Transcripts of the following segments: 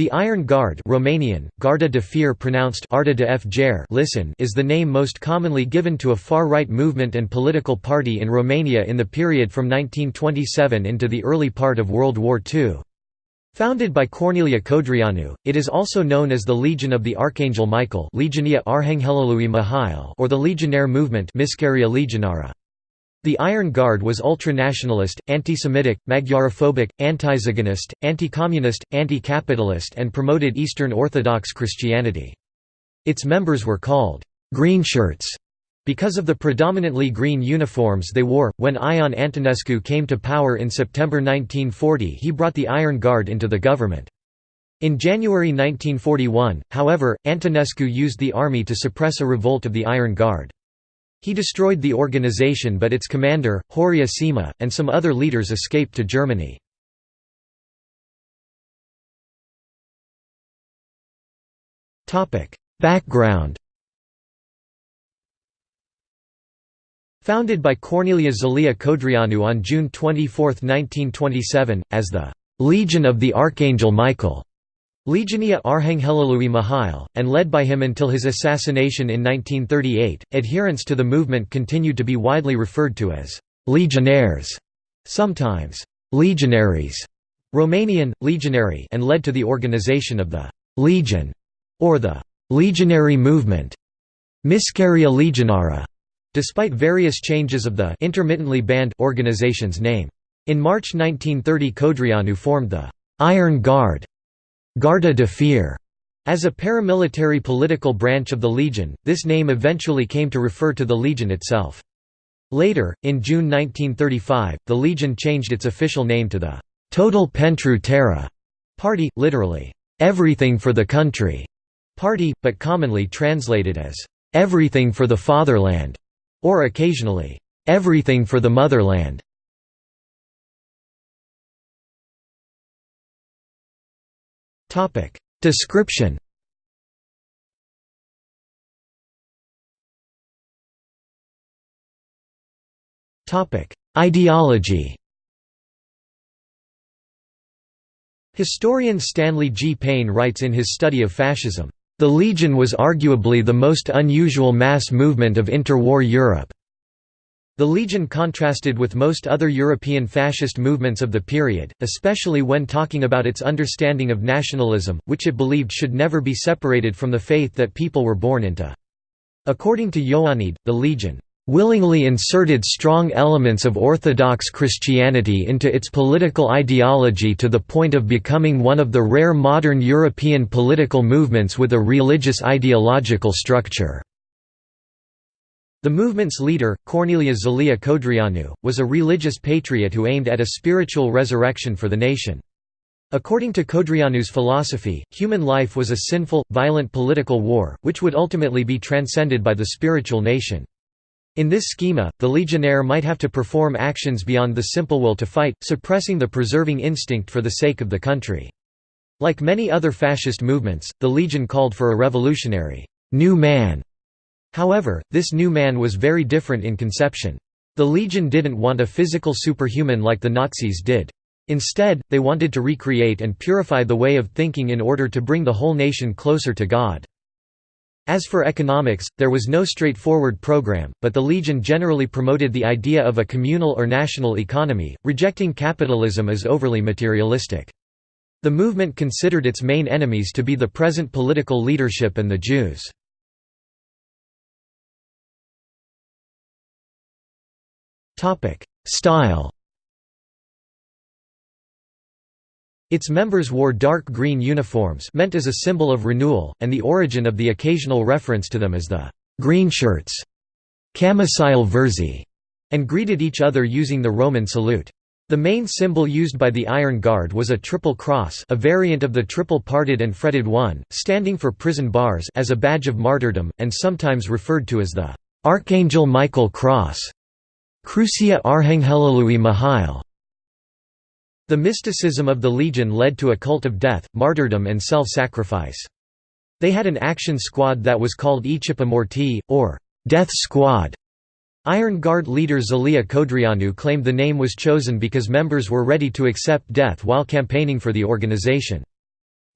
The Iron Guard Romanian, Garda de Fier pronounced Arda de F. listen is the name most commonly given to a far-right movement and political party in Romania in the period from 1927 into the early part of World War II. Founded by Corneliu Codreanu, it is also known as the Legion of the Archangel Michael Legiunea Mihail or the Legionnaire Movement Mișcarea Legionară. The Iron Guard was ultra-nationalist, anti-Semitic, Magyarophobic, anti-Zionist, anti-communist, anti-capitalist and promoted Eastern Orthodox Christianity. Its members were called «greenshirts» because of the predominantly green uniforms they wore. When Ion Antonescu came to power in September 1940 he brought the Iron Guard into the government. In January 1941, however, Antonescu used the army to suppress a revolt of the Iron Guard. He destroyed the organization but its commander, Horia Sima, and some other leaders escaped to Germany. Background Founded by Corneliu Zelea Codreanu on June 24, 1927, as the «Legion of the Archangel Michael», Legiunea Arhanghelului Mihail, and led by him until his assassination in 1938, adherents to the movement continued to be widely referred to as «legionnaires», sometimes «legionaries», Romanian, legionary and led to the organization of the «Legion» or the «legionary movement» Mișcarea Legionară, despite various changes of the intermittently banned organization's name. In March 1930 Codreanu formed the «Iron Guard» Garda de Fier. As a paramilitary political branch of the Legion, this name eventually came to refer to the Legion itself. Later, in June 1935, the Legion changed its official name to the Totul Pentru Țară Party, literally, everything for the country party, but commonly translated as everything for the fatherland, or occasionally, everything for the motherland. Topic Description Topic Ideology Historian Stanley G. Payne writes in his study of fascism, "...the Legion was arguably the most unusual mass movement of interwar Europe." The Legion contrasted with most other European fascist movements of the period, especially when talking about its understanding of nationalism, which it believed should never be separated from the faith that people were born into. According to Ioanid, the Legion willingly inserted strong elements of Orthodox Christianity into its political ideology to the point of becoming one of the rare modern European political movements with a religious ideological structure. The movement's leader, Corneliu Zelea Codreanu, was a religious patriot who aimed at a spiritual resurrection for the nation. According to Codreanu's philosophy, human life was a sinful, violent political war, which would ultimately be transcended by the spiritual nation. In this schema, the legionnaire might have to perform actions beyond the simple will to fight, suppressing the preserving instinct for the sake of the country. Like many other fascist movements, the Legion called for a revolutionary, new man However, this new man was very different in conception. The Legion didn't want a physical superhuman like the Nazis did. Instead, they wanted to recreate and purify the way of thinking in order to bring the whole nation closer to God. As for economics, there was no straightforward program, but the Legion generally promoted the idea of a communal or national economy, rejecting capitalism as overly materialistic. The movement considered its main enemies to be the present political leadership and the Jews. Style Its members wore dark green uniforms meant as a symbol of renewal, and the origin of the occasional reference to them as the «green shirts» Cămășile verzi, and greeted each other using the Roman salute. The main symbol used by the Iron Guard was a triple cross a variant of the triple-parted and fretted one, standing for prison bars as a badge of martyrdom, and sometimes referred to as the «Archangel Michael Cross». Crucea Arhanghelului Mihail The mysticism of the Legion led to a cult of death, martyrdom and self-sacrifice. They had an action squad that was called Echipa Morții, or Death Squad. Iron Guard leader Zelea Codreanu claimed the name was chosen because members were ready to accept death while campaigning for the organization.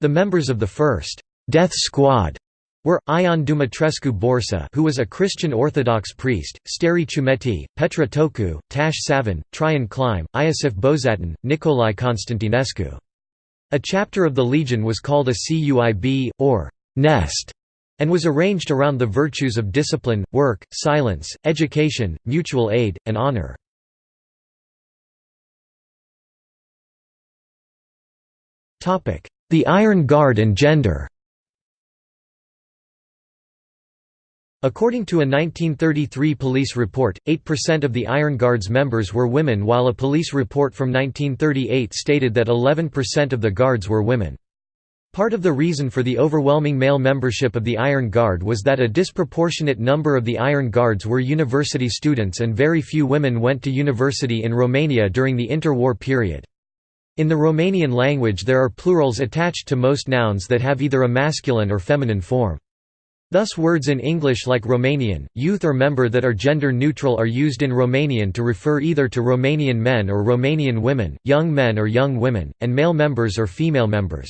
The members of the first «death squad» were, Ion Dumitrescu Borsa who was a Christian Orthodox priest, Sterie Ciumetti, Petre Țocu, Tash Savin, Traian Clime, Iosif Bozântan, Nicolae Constantinescu. A chapter of the Legion was called a CUIB, or «nest», and was arranged around the virtues of discipline, work, silence, education, mutual aid, and honor. The Iron Guard and gender According to a 1933 police report, 8% of the Iron Guard's members were women while a police report from 1938 stated that 11% of the guards were women. Part of the reason for the overwhelming male membership of the Iron Guard was that a disproportionate number of the Iron Guards were university students and very few women went to university in Romania during the interwar period. In the Romanian language there are plurals attached to most nouns that have either a masculine or feminine form. Thus words in English like Romanian, youth or member that are gender neutral are used in Romanian to refer either to Romanian men or Romanian women, young men or young women, and male members or female members.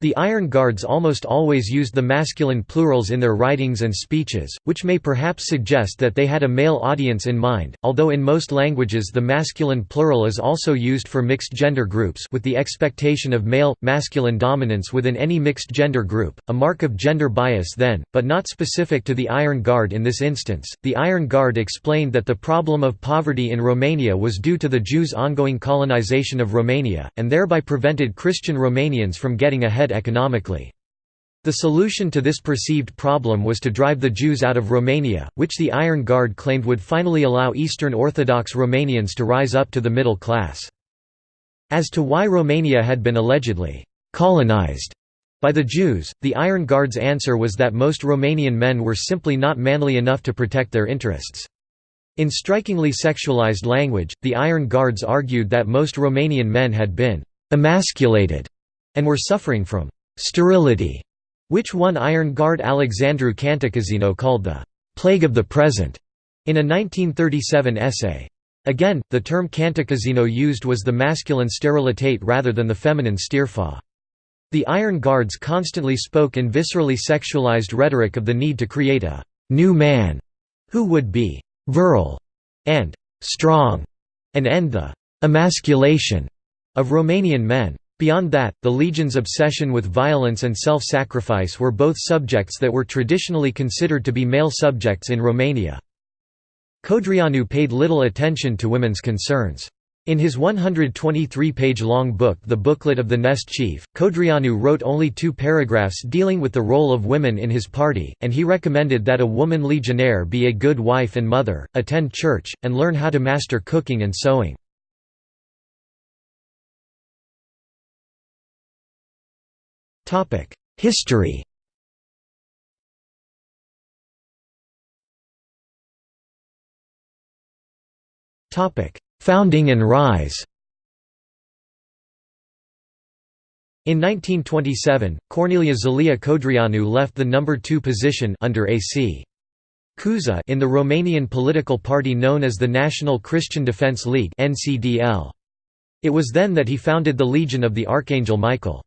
The Iron Guards almost always used the masculine plurals in their writings and speeches, which may perhaps suggest that they had a male audience in mind, although in most languages the masculine plural is also used for mixed gender groups with the expectation of male, masculine dominance within any mixed gender group, a mark of gender bias then, but not specific to the Iron Guard in this instance. The Iron Guard explained that the problem of poverty in Romania was due to the Jews' ongoing colonization of Romania, and thereby prevented Christian Romanians from getting ahead economically. The solution to this perceived problem was to drive the Jews out of Romania, which the Iron Guard claimed would finally allow Eastern Orthodox Romanians to rise up to the middle class. As to why Romania had been allegedly «colonized» by the Jews, the Iron Guard's answer was that most Romanian men were simply not manly enough to protect their interests. In strikingly sexualized language, the Iron Guards argued that most Romanian men had been «emasculated» and were suffering from «sterility», which one Iron Guard Alexandru Cantacuzino called the «plague of the present» in a 1937 essay. Again, the term Cantacuzino used was the masculine sterilitate rather than the feminine stirfa. The Iron Guards constantly spoke in viscerally sexualized rhetoric of the need to create a «new man» who would be «virile» and «strong» and end the «emasculation» of Romanian men. Beyond that, the Legion's obsession with violence and self-sacrifice were both subjects that were traditionally considered to be male subjects in Romania. Codreanu paid little attention to women's concerns. In his 123-page-long book The Booklet of the Nest Chief, Codreanu wrote only two paragraphs dealing with the role of women in his party, and he recommended that a woman legionnaire be a good wife and mother, attend church, and learn how to master cooking and sewing. History Founding and rise In 1927, Corneliu Zelea Codreanu left the number 2 position under AC. Cuza in the Romanian political party known as the National Christian Defence League. It was then that he founded the Legion of the Archangel Michael.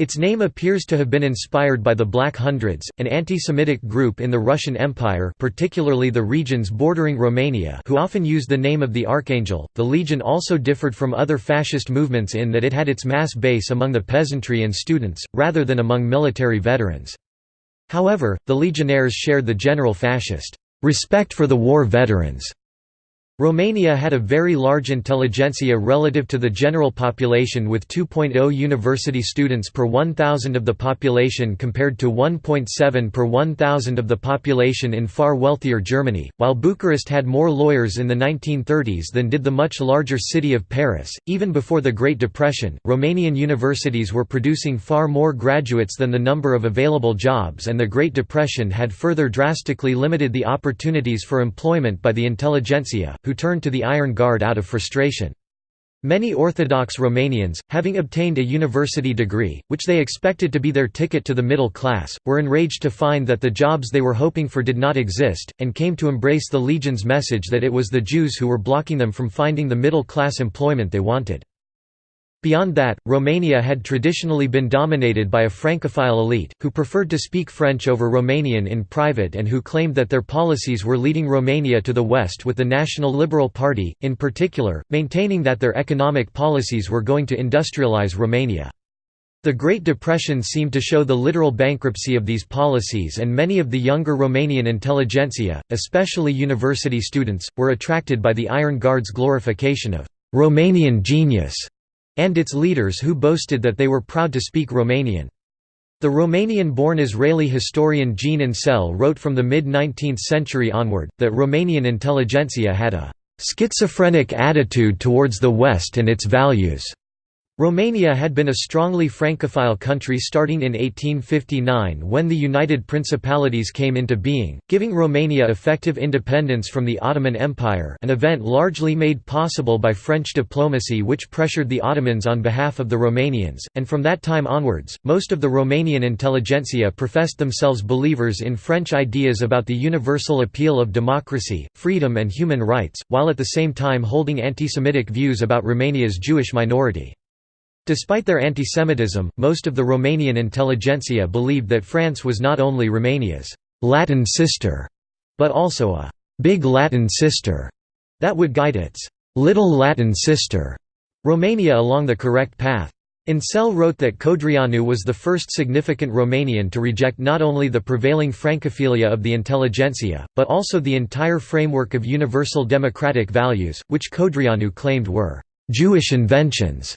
Its name appears to have been inspired by the Black Hundreds, an anti-Semitic group in the Russian Empire particularly the regions bordering Romania who often used the name of the Archangel. The Legion also differed from other fascist movements in that it had its mass base among the peasantry and students, rather than among military veterans. However, the legionnaires shared the general fascist respect for the war veterans Romania had a very large intelligentsia relative to the general population with 2.0 university students per 1,000 of the population compared to 1.7 per 1,000 of the population in far wealthier Germany, while Bucharest had more lawyers in the 1930s than did the much larger city of Paris. Even before the Great Depression, Romanian universities were producing far more graduates than the number of available jobs and the Great Depression had further drastically limited the opportunities for employment by the intelligentsia, who turned to the Iron Guard out of frustration. Many Orthodox Romanians, having obtained a university degree, which they expected to be their ticket to the middle class, were enraged to find that the jobs they were hoping for did not exist, and came to embrace the Legion's message that it was the Jews who were blocking them from finding the middle class employment they wanted. Beyond that, Romania had traditionally been dominated by a Francophile elite, who preferred to speak French over Romanian in private and who claimed that their policies were leading Romania to the west with the National Liberal Party, in particular, maintaining that their economic policies were going to industrialize Romania. The Great Depression seemed to show the literal bankruptcy of these policies and many of the younger Romanian intelligentsia, especially university students, were attracted by the Iron Guard's glorification of «Romanian genius» and its leaders who boasted that they were proud to speak Romanian. The Romanian-born Israeli historian Jean Ancel wrote from the mid-19th century onward, that Romanian intelligentsia had a «schizophrenic attitude towards the West and its values». Romania had been a strongly Francophile country starting in 1859 when the United Principalities came into being, giving Romania effective independence from the Ottoman Empire an event largely made possible by French diplomacy which pressured the Ottomans on behalf of the Romanians, and from that time onwards, most of the Romanian intelligentsia professed themselves believers in French ideas about the universal appeal of democracy, freedom and human rights, while at the same time holding anti-Semitic views about Romania's Jewish minority. Despite their antisemitism, most of the Romanian intelligentsia believed that France was not only Romania's «Latin sister», but also a «big Latin sister» that would guide its «little Latin sister» Romania along the correct path. Ancel wrote that Codreanu was the first significant Romanian to reject not only the prevailing Francophilia of the intelligentsia, but also the entire framework of universal democratic values, which Codreanu claimed were «Jewish inventions»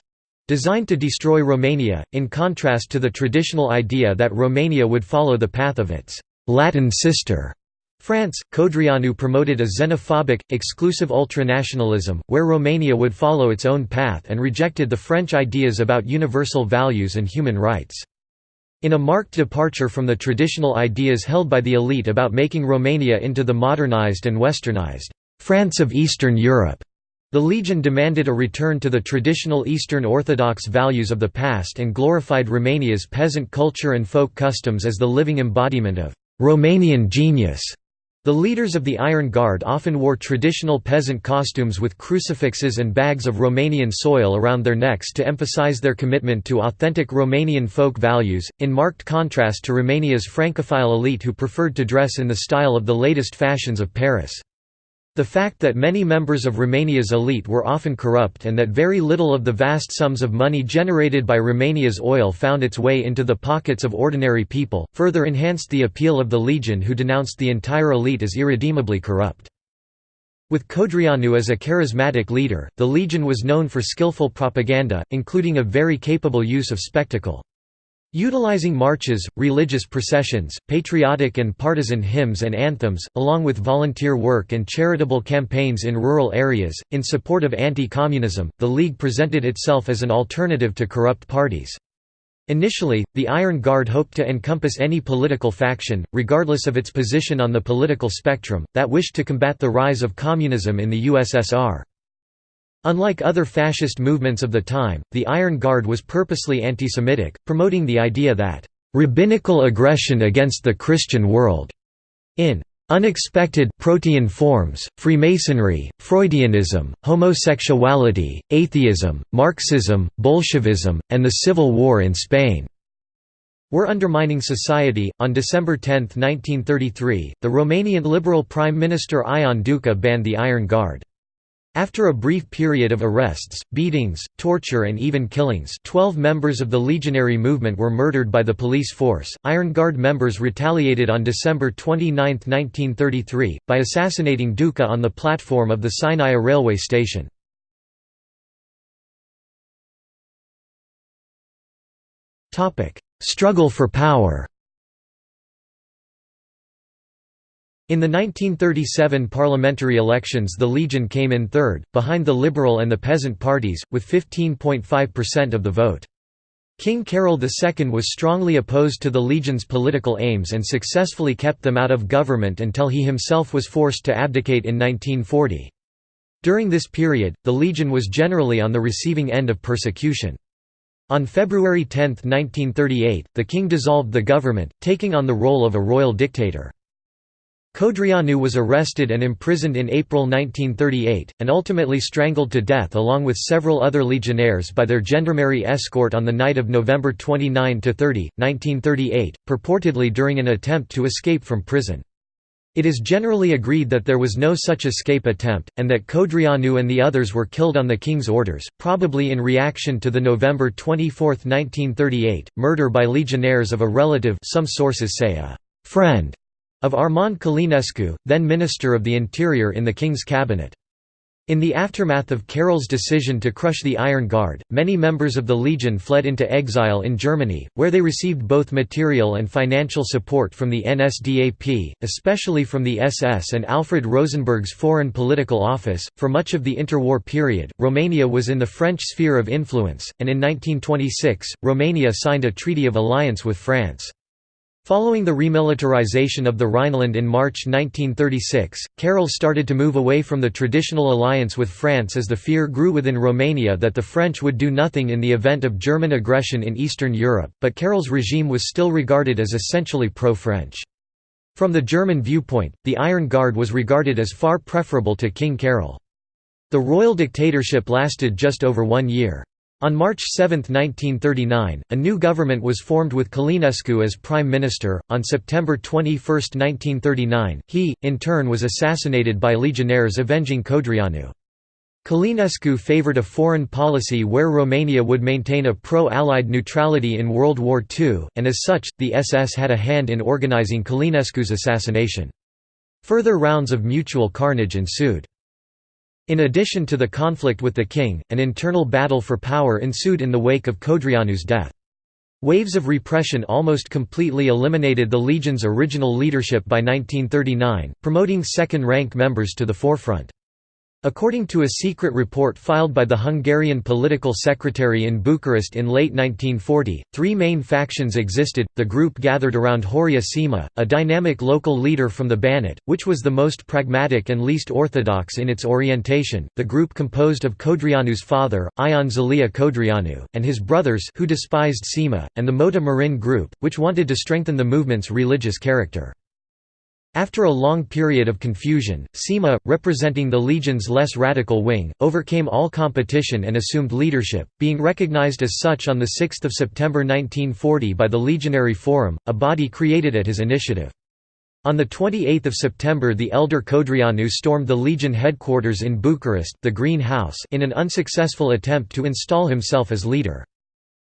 Designed to destroy Romania, in contrast to the traditional idea that Romania would follow the path of its «Latin sister» France, Codreanu promoted a xenophobic, exclusive ultranationalism, where Romania would follow its own path and rejected the French ideas about universal values and human rights. In a marked departure from the traditional ideas held by the elite about making Romania into the modernized and westernized France of Eastern Europe, the Legion demanded a return to the traditional Eastern Orthodox values of the past and glorified Romania's peasant culture and folk customs as the living embodiment of Romanian genius. The leaders of the Iron Guard often wore traditional peasant costumes with crucifixes and bags of Romanian soil around their necks to emphasize their commitment to authentic Romanian folk values, in marked contrast to Romania's Francophile elite who preferred to dress in the style of the latest fashions of Paris. The fact that many members of Romania's elite were often corrupt and that very little of the vast sums of money generated by Romania's oil found its way into the pockets of ordinary people, further enhanced the appeal of the Legion who denounced the entire elite as irredeemably corrupt. With Codreanu as a charismatic leader, the Legion was known for skillful propaganda, including a very capable use of spectacle. Utilizing marches, religious processions, patriotic and partisan hymns and anthems, along with volunteer work and charitable campaigns in rural areas, in support of anti-communism, the League presented itself as an alternative to corrupt parties. Initially, the Iron Guard hoped to encompass any political faction, regardless of its position on the political spectrum, that wished to combat the rise of communism in the USSR. Unlike other fascist movements of the time, the Iron Guard was purposely anti-Semitic, promoting the idea that, "...rabbinical aggression against the Christian world," in unexpected protean forms, Freemasonry, Freudianism, homosexuality, atheism, Marxism, Bolshevism, and the Civil War in Spain were undermining society. On December 10, 1933, the Romanian Liberal Prime Minister Ion Duca banned the Iron Guard. After a brief period of arrests, beatings, torture and even killings 12 members of the legionary movement were murdered by the police force. Iron Guard members retaliated on December 29, 1933, by assassinating Duca on the platform of the Sinaia railway station. Struggle for power In the 1937 parliamentary elections the Legion came in third, behind the Liberal and the Peasant parties, with 15.5% of the vote. King Carol II was strongly opposed to the Legion's political aims and successfully kept them out of government until he himself was forced to abdicate in 1940. During this period, the Legion was generally on the receiving end of persecution. On February 10, 1938, the king dissolved the government, taking on the role of a royal dictator. Codreanu was arrested and imprisoned in April 1938, and ultimately strangled to death along with several other legionnaires by their gendarmerie escort on the night of November 29–30, 1938, purportedly during an attempt to escape from prison. It is generally agreed that there was no such escape attempt, and that Codreanu and the others were killed on the king's orders, probably in reaction to the November 24, 1938, murder by legionnaires of a relative some sources say a «friend» of Armand Călinescu, then Minister of the Interior in the King's cabinet. In the aftermath of Carol's decision to crush the Iron Guard, many members of the Legion fled into exile in Germany, where they received both material and financial support from the NSDAP, especially from the SS and Alfred Rosenberg's Foreign Political Office. For much of the interwar period, Romania was in the French sphere of influence, and in 1926, Romania signed a treaty of alliance with France. Following the remilitarization of the Rhineland in March 1936, Carol started to move away from the traditional alliance with France as the fear grew within Romania that the French would do nothing in the event of German aggression in Eastern Europe, but Carol's regime was still regarded as essentially pro-French. From the German viewpoint, the Iron Guard was regarded as far preferable to King Carol. The royal dictatorship lasted just over one year. On March 7, 1939, a new government was formed with Călinescu as prime minister. On September 21, 1939, he, in turn, was assassinated by legionnaires avenging Codreanu. Călinescu favored a foreign policy where Romania would maintain a pro-Allied neutrality in World War II, and as such, the SS had a hand in organizing Călinescu's assassination. Further rounds of mutual carnage ensued. In addition to the conflict with the king, an internal battle for power ensued in the wake of Codreanu's death. Waves of repression almost completely eliminated the Legion's original leadership by 1939, promoting second-rank members to the forefront. According to a secret report filed by the Hungarian political secretary in Bucharest in late 1940, three main factions existed. The group gathered around Horia Sima, a dynamic local leader from the Banat, which was the most pragmatic and least orthodox in its orientation. The group composed of Codreanu's father, Ion Zelea Codreanu, and his brothers who despised Sima, and the Mota Marin group, which wanted to strengthen the movement's religious character. After a long period of confusion, Sima, representing the Legion's less radical wing, overcame all competition and assumed leadership, being recognized as such on 6 September 1940 by the Legionary Forum, a body created at his initiative. On 28 September the elder Codreanu stormed the Legion headquarters in Bucharest the Green House in an unsuccessful attempt to install himself as leader.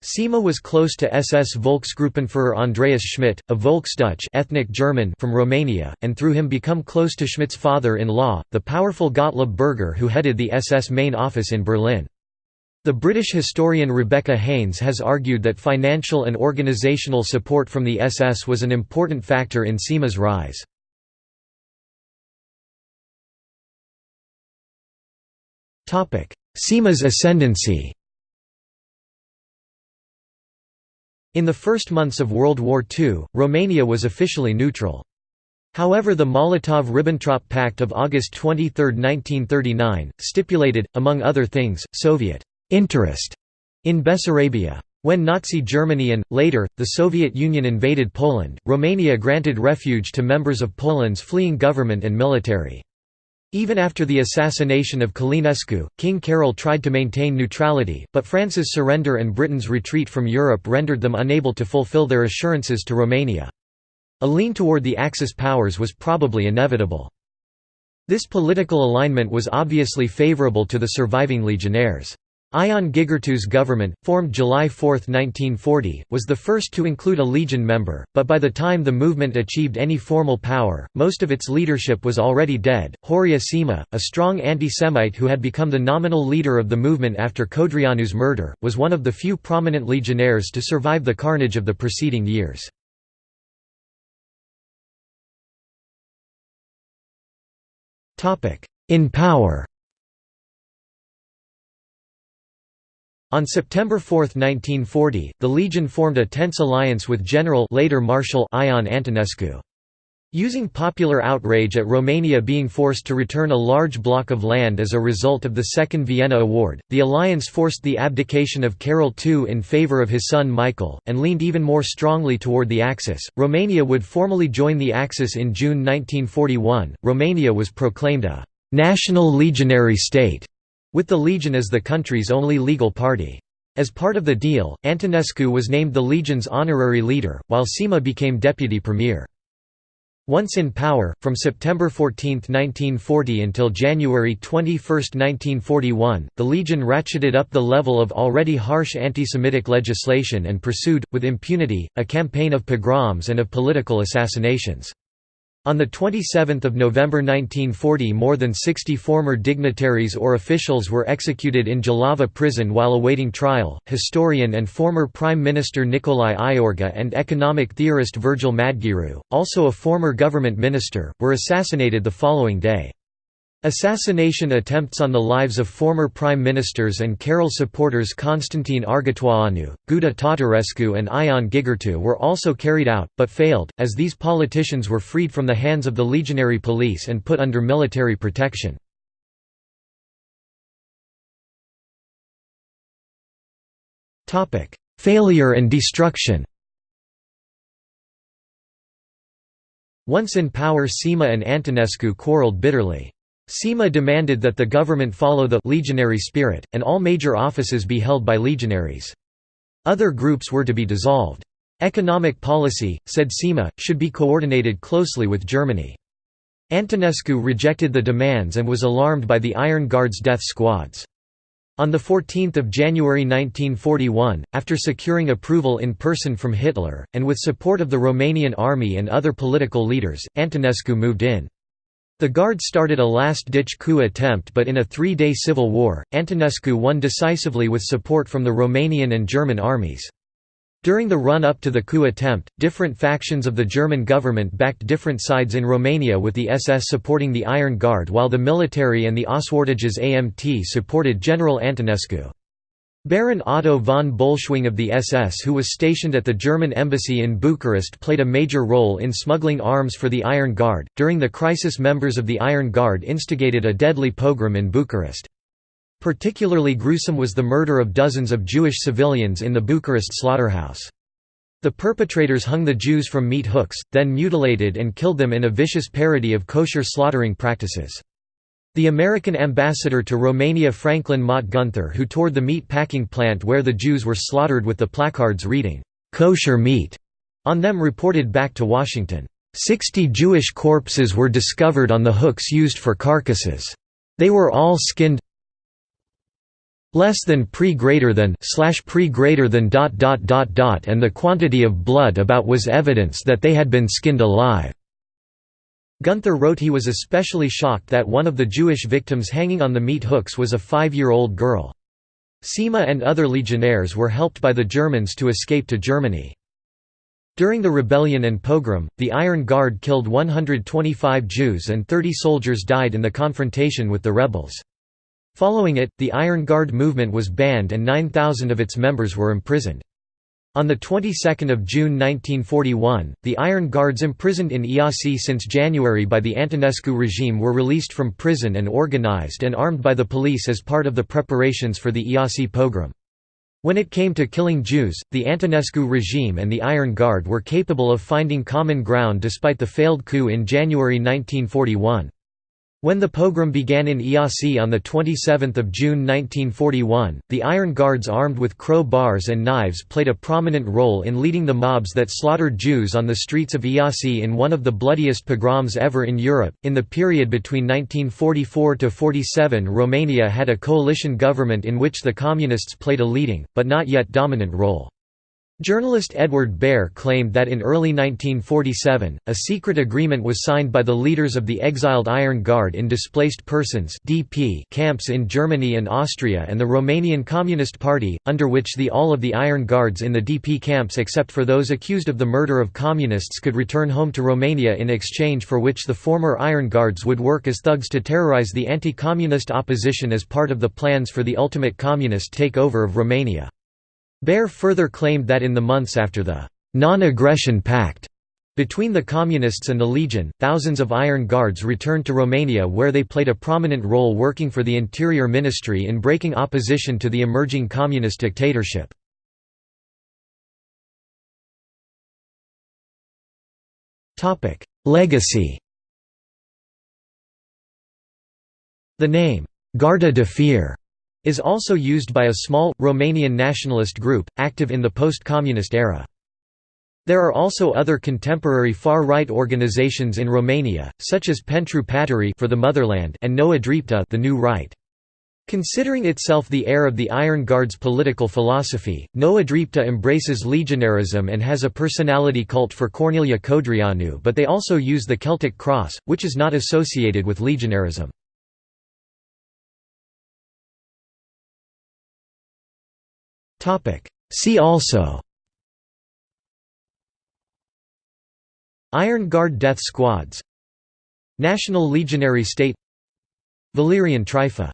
Sima was close to SS Volksgruppenführer Andreas Schmidt, a Volksdeutsch ethnic German from Romania, and through him become close to Schmidt's father-in-law, the powerful Gottlob Berger who headed the SS main office in Berlin. The British historian Rebecca Haynes has argued that financial and organizational support from the SS was an important factor in Sima's rise. Sima's ascendancy In the first months of World War II, Romania was officially neutral. However the Molotov–Ribbentrop Pact of August 23, 1939, stipulated, among other things, Soviet «interest» in Bessarabia. When Nazi Germany and, later, the Soviet Union invaded Poland, Romania granted refuge to members of Poland's fleeing government and military. Even after the assassination of Călinescu, King Carol tried to maintain neutrality, but France's surrender and Britain's retreat from Europe rendered them unable to fulfill their assurances to Romania. A lean toward the Axis powers was probably inevitable. This political alignment was obviously favourable to the surviving legionnaires. Ion Gigurtu's government, formed July 4, 1940, was the first to include a legion member, but by the time the movement achieved any formal power, most of its leadership was already dead. Horia Sima, a strong anti-Semite who had become the nominal leader of the movement after Codreanu's murder, was one of the few prominent legionnaires to survive the carnage of the preceding years. In power On September 4, 1940, the Legion formed a tense alliance with General later Marshal Ion Antonescu. Using popular outrage at Romania being forced to return a large block of land as a result of the Second Vienna Award, the alliance forced the abdication of Carol II in favour of his son Michael, and leaned even more strongly toward the Axis. Romania would formally join the Axis in June 1941. Romania was proclaimed a national legionary state, with the Legion as the country's only legal party. As part of the deal, Antonescu was named the Legion's honorary leader, while Sima became deputy premier. Once in power, from September 14, 1940 until January 21, 1941, the Legion ratcheted up the level of already harsh anti-Semitic legislation and pursued, with impunity, a campaign of pogroms and of political assassinations. On 27 November 1940 more than 60 former dignitaries or officials were executed in Jilava prison while awaiting trial. Historian and former Prime Minister Nicolae Iorga and economic theorist Virgil Madgearu, also a former government minister, were assassinated the following day. Assassination attempts on the lives of former prime ministers and Carol supporters Constantine Argetoianu, Guda Tatarescu and Ion Gigurtu were also carried out, but failed, as these politicians were freed from the hands of the legionary police and put under military protection. Failure and destruction Once in power Sima and Antonescu quarreled bitterly. Sima demanded that the government follow the legionary spirit, and all major offices be held by legionaries. Other groups were to be dissolved. Economic policy, said Sima, should be coordinated closely with Germany. Antonescu rejected the demands and was alarmed by the Iron Guard's death squads. On 14 January 1941, after securing approval in person from Hitler, and with support of the Romanian army and other political leaders, Antonescu moved in. The Guard started a last-ditch coup attempt but in a three-day civil war, Antonescu won decisively with support from the Romanian and German armies. During the run-up to the coup attempt, different factions of the German government backed different sides in Romania with the SS supporting the Iron Guard while the military and the Auswärtiges Amt supported General Antonescu. Baron Otto von Bolschwing of the SS who was stationed at the German embassy in Bucharest played a major role in smuggling arms for the Iron Guard. During the crisis members of the Iron Guard instigated a deadly pogrom in Bucharest. Particularly gruesome was the murder of dozens of Jewish civilians in the Bucharest slaughterhouse. The perpetrators hung the Jews from meat hooks, then mutilated and killed them in a vicious parody of kosher slaughtering practices. The American ambassador to Romania Franklin Mott Gunther who toured the meat packing plant where the Jews were slaughtered with the placards reading, "'kosher meat' on them reported back to Washington, "'Sixty Jewish corpses were discovered on the hooks used for carcasses. They were all skinned less than pre greater than slash pre greater than dot dot dot dot and the quantity of blood about was evidence that they had been skinned alive.' Gunther wrote he was especially shocked that one of the Jewish victims hanging on the meat hooks was a five-year-old girl. Sima and other legionnaires were helped by the Germans to escape to Germany. During the rebellion and pogrom, the Iron Guard killed 125 Jews and 30 soldiers died in the confrontation with the rebels. Following it, the Iron Guard movement was banned and 9,000 of its members were imprisoned. On the 22nd of June 1941, the Iron Guards imprisoned in Iasi since January by the Antonescu regime were released from prison and organized and armed by the police as part of the preparations for the Iasi pogrom. When it came to killing Jews, the Antonescu regime and the Iron Guard were capable of finding common ground despite the failed coup in January 1941. When the pogrom began in Iasi on 27 June 1941, the Iron Guards armed with crowbars and knives played a prominent role in leading the mobs that slaughtered Jews on the streets of Iasi in one of the bloodiest pogroms ever in Europe. In the period between 1944 to 47, Romania had a coalition government in which the Communists played a leading, but not yet dominant role. Journalist Edward Baer claimed that in early 1947, a secret agreement was signed by the leaders of the exiled Iron Guard in Displaced Persons (DP) camps in Germany and Austria and the Romanian Communist Party, under which the all of the Iron Guards in the DP camps except for those accused of the murder of communists could return home to Romania in exchange for which the former Iron Guards would work as thugs to terrorize the anti-communist opposition as part of the plans for the ultimate communist takeover of Romania. Baer further claimed that in the months after the «non-aggression pact» Between the Communists and the Legion, thousands of Iron Guards returned to Romania where they played a prominent role working for the Interior Ministry in breaking opposition to the emerging communist dictatorship. Legacy The name, Garda de Fier, is also used by a small, Romanian nationalist group, active in the post-communist era. There are also other contemporary far-right organizations in Romania, such as Pentru Patrie for the motherland and Noua Dreaptă the New Right. Considering itself the heir of the Iron Guard's political philosophy, Noua Dreaptă embraces legionarism and has a personality cult for Corneliu Codreanu but they also use the Celtic cross, which is not associated with legionarism. See also. Iron Guard death squads. National Legionary State. Valerian Trifa